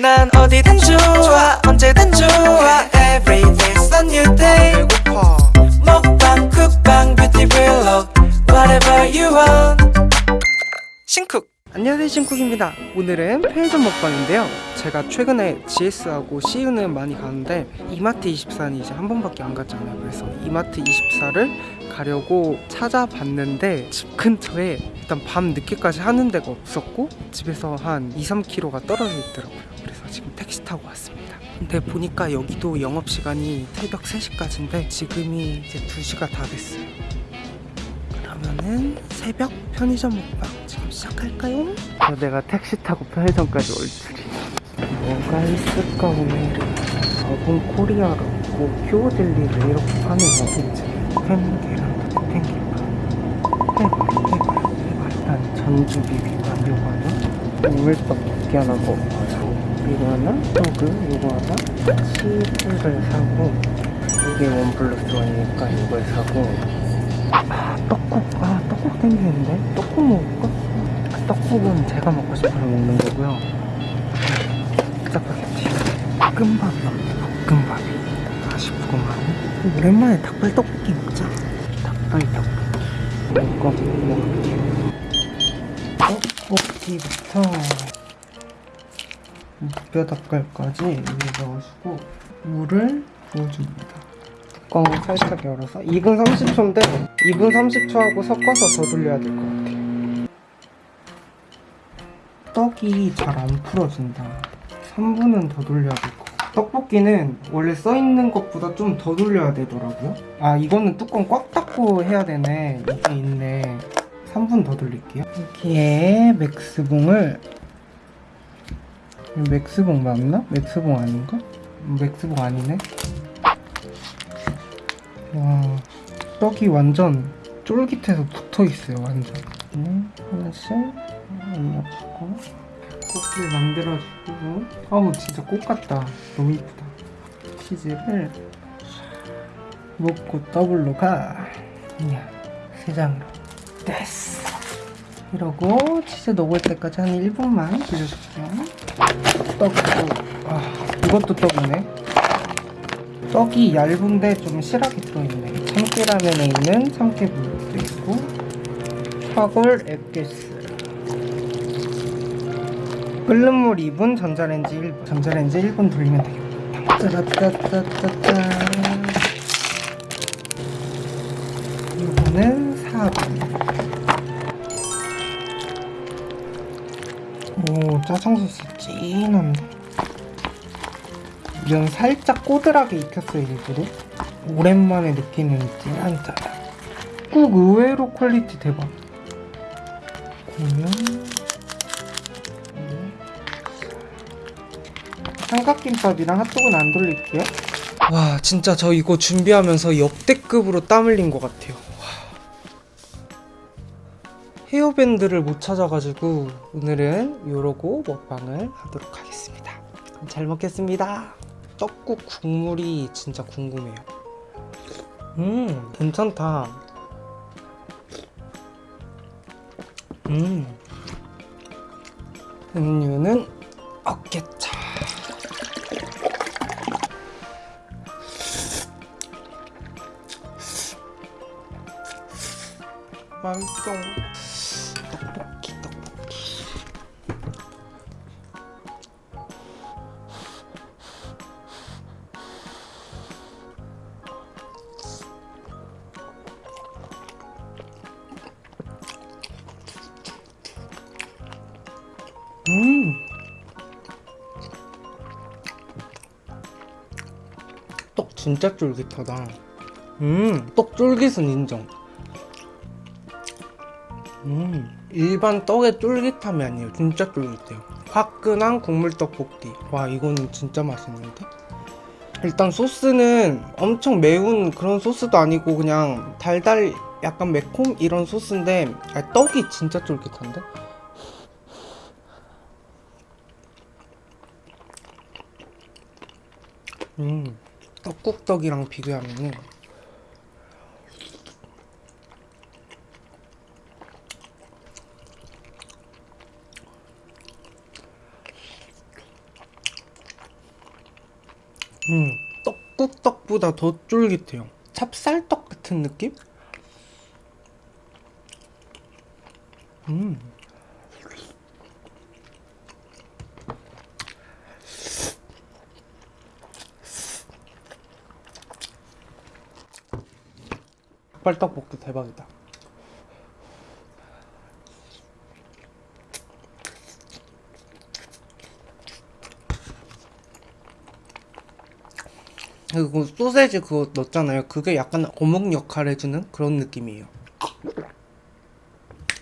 난 어디든 좋아 언제든 좋아. Every day's a new day. 배고파. 먹방 쿡방 뷰티 블록 Whatever you want. 신쿡. 안녕하세요 신쿡입니다. 오늘은 편의점 먹방인데요. 제가 최근에 GS하고 CU는 많이 가는데 이마트 24는 이제 한 번밖에 안 갔잖아요. 그래서 이마트 24를 가려고 찾아봤는데 집 근처에 일단 밤 늦게까지 하는 데가 없었고 집에서 한 2, 3km가 떨어져 있더라고요 지금 택시 타고 왔습니다. 근데 보니까 여기도 영업시간이 새벽 3시까지인데 지금이 이제 2시가 다 됐어요. 그러면은 새벽 편의점 먹방 지금 시작할까요? 어, 내가 택시 타고 편의점까지 올 줄이 뭐가 있을까 오늘은? 어분 코리아라고 큐어젤리를 이렇게 파네요 햄 계란 탱김밥 해발 해발 해발 일단 전주 비빔밥 요거 하나 우물떡볶이 하나 먹어서 이거 하나? 떡을 요거 하나? 치즈를 사고 이게 원 플러스 원이니까 이걸 사고. 아 떡국. 아 떡국 땡기는데? 떡국 먹을까? 아, 떡국은 제가 먹고 싶어서 먹는 거고요. 짜파게티 볶음밥 먹네 볶음밥이. 아쉽구만. 오랜만에 닭발 떡볶이 먹자. 닭발 떡볶이. 이거 먹을게요. 떡볶이부터 뼈 닭발까지 위에 넣으시고 물을 부어줍니다. 뚜껑 살짝 열어서 2분 30초인데 2분 30초하고 섞어서 더 돌려야 될 것 같아요. 떡이 잘 안 풀어진다. 3분은 더 돌려야 될 것 같아요. 떡볶이는 원래 써있는 것보다 좀 더 돌려야 되더라고요. 아 이거는 뚜껑 꽉 닫고 해야 되네. 이게 있네. 3분 더 돌릴게요. 여기에 맥스봉을 맥스봉 맞나? 맥스봉 아닌가? 맥스봉 아니네? 와 떡이 완전 쫄깃해서 붙어있어요 완전. 네, 하나씩 올려주고 꽃길 만들어주고. 아우 진짜 꽃 같다. 너무 이쁘다. 치즈를 먹고 더블로 가. 이야 세 장으로 됐어. 이러고 치즈 녹을 때까지 한 1분만 돌려줄게요 떡도 아 이것도 떡이네. 떡이 얇은데 좀 실하게 떠있네. 참깨라면에 있는 참깨물도 있고 화골 앱게스. 끓는 물 2분 전자레인지 1분 전자레인지 1분 돌리면 되겠다. 짜라짜짜짜짜 짜장소스 진한데 면 살짝 꼬들하게 익혔어요 일부러 오랜만에 느끼는 진한 짜장. 국 의외로 퀄리티 대박. 그러면 삼각김밥이랑 핫도그는 안 돌릴게요. 와 진짜 저 이거 준비하면서 역대급으로 땀 흘린 것 같아요 헤어밴드를 못 찾아가지고 오늘은 요러고 먹방을 하도록 하겠습니다. 잘 먹겠습니다. 떡국 국물이 진짜 궁금해요. 음 괜찮다. 음. 음료는 어깨차. 맛있어 진짜 쫄깃하다. 음, 떡 쫄깃은 인정. 음, 일반 떡의 쫄깃함이 아니에요. 진짜 쫄깃해요. 화끈한 국물 떡볶이. 와, 이거는 진짜 맛있는데? 일단 소스는 엄청 매운 그런 소스도 아니고 그냥 달달 약간 매콤 이런 소스인데 아, 떡이 진짜 쫄깃한데? 음, 떡국떡이랑 비교하면은 음, 떡국떡보다 더 쫄깃해요. 찹쌀떡 같은 느낌? 음. 닭발떡볶이 대박이다. 그리고 소세지 그거 넣었잖아요. 그게 약간 어묵 역할 해주는 그런 느낌이에요.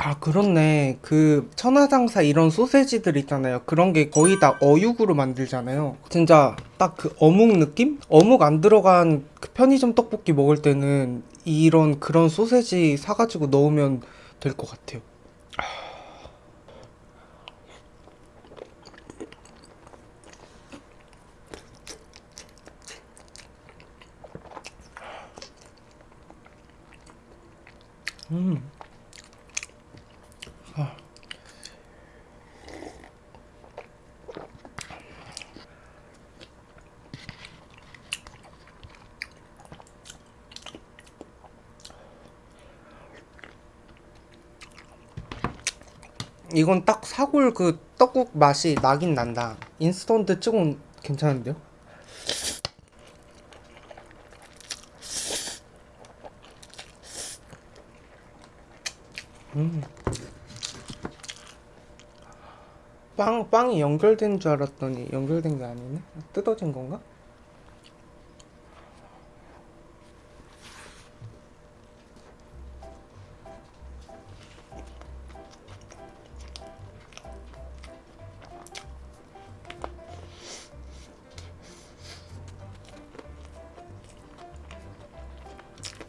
아 그렇네. 그 천하장사 이런 소세지들 있잖아요. 그런 게 거의 다 어육으로 만들잖아요. 진짜 딱 그 어묵 느낌? 어묵 안 들어간 그 편의점 떡볶이 먹을 때는 이런 그런 소세지 사가지고 넣으면 될 것 같아요. 음. 이건 딱 사골 그 떡국 맛이 나긴 난다. 인스턴트 치곤 괜찮은데요? 음. 빵, 빵이 연결된 줄 알았더니 연결된 게 아니네? 뜯어진 건가?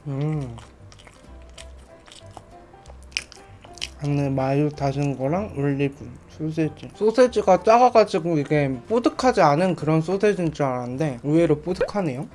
음. 안에 마요 다진 거랑 올리브 소세지 소세지가 작아가지고 이게 뽀득하지 않은 그런 소세지인 줄 알았는데 의외로 뽀득하네요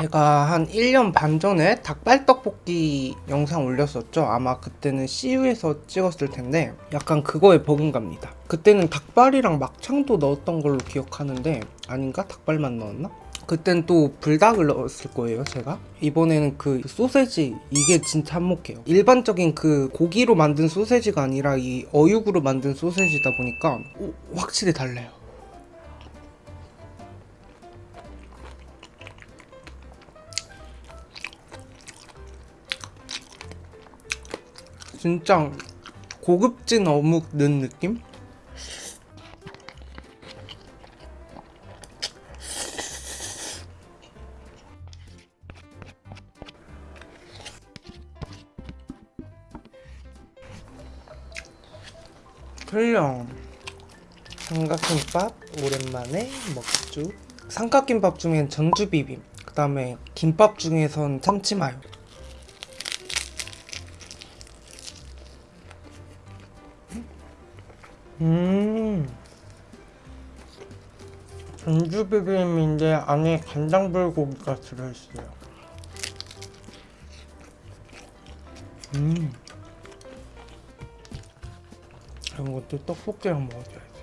제가 한 1년 반 전에 닭발떡볶이 영상 올렸었죠. 아마 그때는 CU에서 찍었을 텐데 약간 그거에 버금갑니다. 그때는 닭발이랑 막창도 넣었던 걸로 기억하는데 아닌가? 닭발만 넣었나? 그땐 또 불닭을 넣었을 거예요 제가 이번에는 그 소세지 이게 진짜 한몫해요 일반적인 그 고기로 만든 소세지가 아니라 이 어육으로 만든 소세지다 보니까 오, 확실히 달라요 진짜 고급진 어묵 넣은 느낌? 틀려 삼각김밥 오랜만에 먹주. 삼각김밥 중엔 전주비빔. 그 다음에 김밥 중에선 참치마요. 음. 전주비빔인데 안에 간장불고기가 들어있어요. 음 이런 것도 떡볶이랑 먹어줘야 돼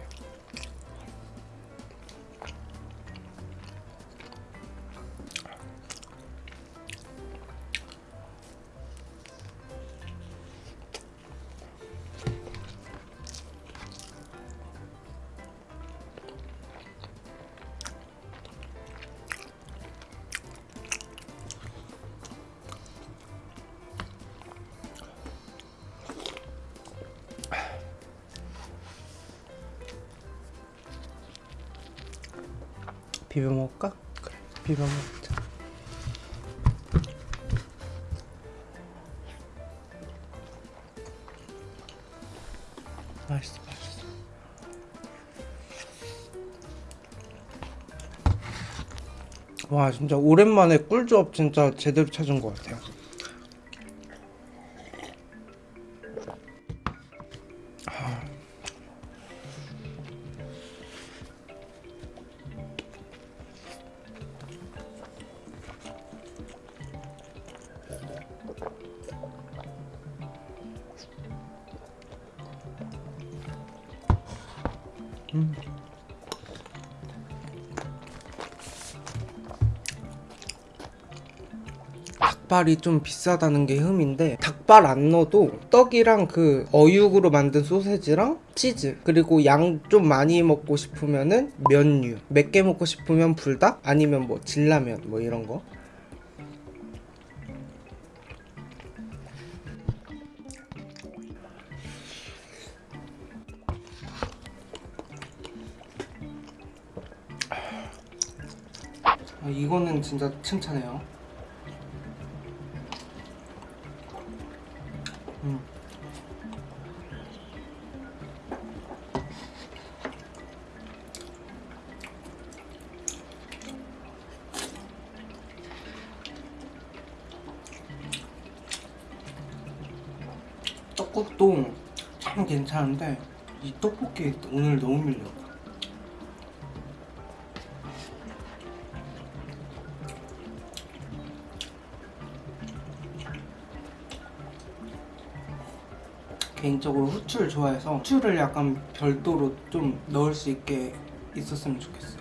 비벼 먹을까? 그래, 비벼 먹자. 맛있어, 맛있어. 와, 진짜 오랜만에 꿀조합 진짜 제대로 찾은 것 같아요. 닭발이 좀 비싸다는 게 흠인데 닭발 안 넣어도 떡이랑 그 어육으로 만든 소세지랑 치즈 그리고 양 좀 많이 먹고 싶으면은 면류 맵게 먹고 싶으면 불닭 아니면 뭐 진라면 뭐 이런 거 아, 이거는 진짜 칭찬해요. 음. 떡국도 참 괜찮은데 이 떡볶이 오늘 너무 밀려. 개인적으로 후추를 좋아해서 후추를 약간 별도로 좀 넣을 수 있게 있었으면 좋겠어요.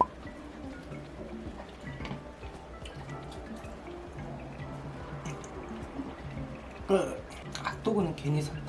그 핫도그는 괜히 샀다.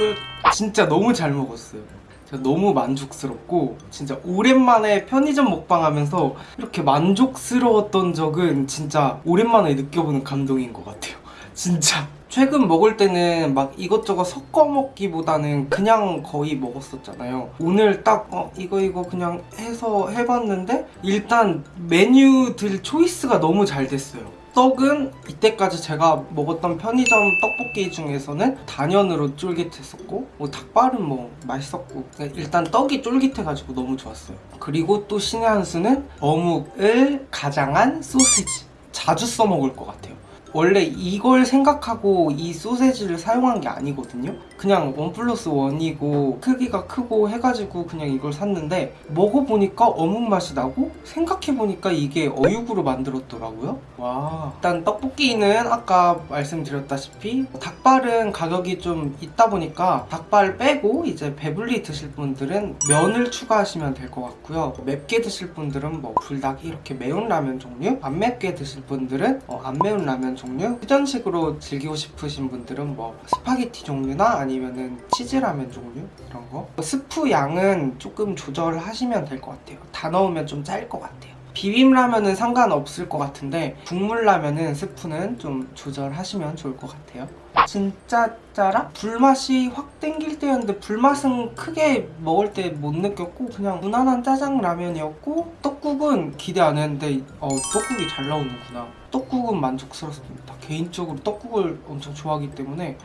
끝. 진짜 너무 잘 먹었어요. 제가 너무 만족스럽고 진짜 오랜만에 편의점 먹방 하면서 이렇게 만족스러웠던 적은 진짜 오랜만에 느껴보는 감동인 것 같아요. 진짜. 최근 먹을 때는 막 이것저것 섞어 먹기보다는 그냥 거의 먹었었잖아요. 오늘 딱 어, 이거 이거 그냥 해서 해봤는데 일단 메뉴들 초이스가 너무 잘 됐어요. 떡은 이때까지 제가 먹었던 편의점 떡볶이 중에서는 단연으로 쫄깃했었고 뭐 닭발은 뭐 맛있었고 일단 떡이 쫄깃해가지고 너무 좋았어요. 그리고 또 신의 한 수는 어묵을 가장한 소시지. 자주 써먹을 것 같아요. 원래 이걸 생각하고 이 소세지를 사용한 게 아니거든요 그냥 원 플러스 원이고 크기가 크고 해가지고 그냥 이걸 샀는데 먹어보니까 어묵 맛이 나고 생각해보니까 이게 어육으로 만들었더라고요. 와. 일단 떡볶이는 아까 말씀드렸다시피 닭발은 가격이 좀 있다 보니까 닭발 빼고 이제 배불리 드실 분들은 면을 추가하시면 될 것 같고요. 맵게 드실 분들은 뭐 불닭 이렇게 매운 라면 종류 안 맵게 드실 분들은 어, 안 매운 라면 종류 퓨전식으로 즐기고 싶으신 분들은 뭐 스파게티 종류나 아니면은 치즈라면 종류? 이런 거? 스프 양은 조금 조절하시면 될 것 같아요. 다 넣으면 좀 짤 것 같아요. 비빔라면은 상관없을 것 같은데 국물라면은 스프는 좀 조절하시면 좋을 것 같아요. 진짜 짜라? 불맛이 확 땡길 때였는데 불맛은 크게 먹을 때 못 느꼈고 그냥 무난한 짜장라면이었고 떡국은 기대 안 했는데 어 떡국이 잘 나오는구나. 떡국은 만족스럽습니다. 개인적으로 떡국을 엄청 좋아하기 때문에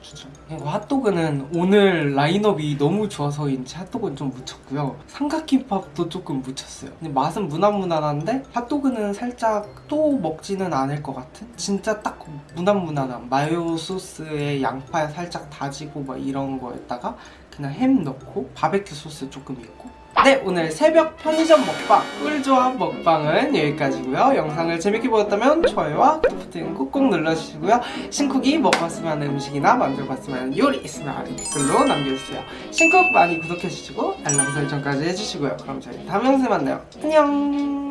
추천. 그리고 핫도그는 오늘 라인업이 너무 좋아서인지 핫도그는 좀 묻혔고요. 삼각김밥도 조금 묻혔어요. 근데 맛은 무난무난한데 핫도그는 살짝 또 먹지는 않을 것 같은? 진짜 딱 무난무난한 마요 소스에 양파 살짝 다지고 막 이런 거에다가 그냥 햄 넣고 바베큐 소스 조금 있고 네 오늘 새벽 편의점 먹방 꿀조합 먹방은 여기까지고요. 영상을 재밌게 보셨다면 좋아요와 구독 버튼 꾹꾹 눌러주시고요. 신쿡이 먹어봤으면 하는 음식이나 만들어봤으면 하는 요리 있으면 댓글로 남겨주세요. 신쿡 많이 구독해주시고 알람 설정까지 해주시고요. 그럼 저희 다음 영상에 만나요. 안녕